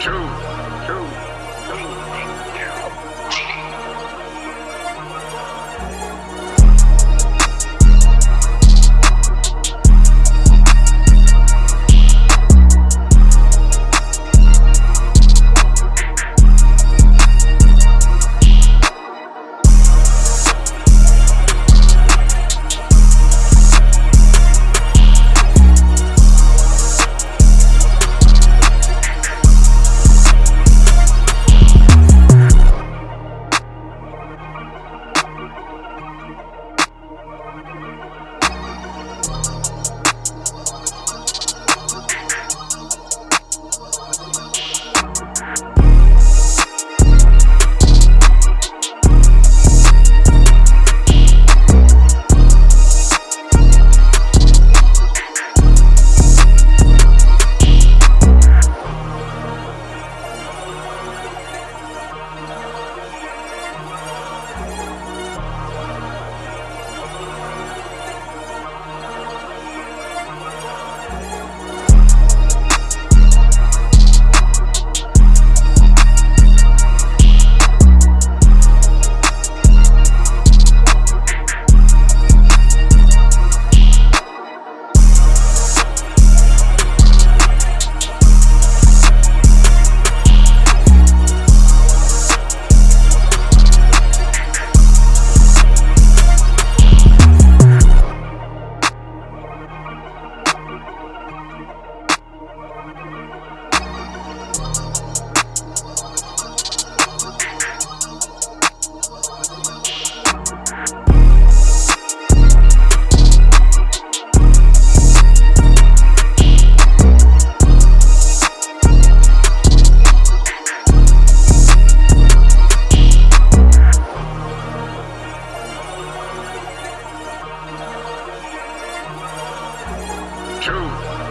Two. two,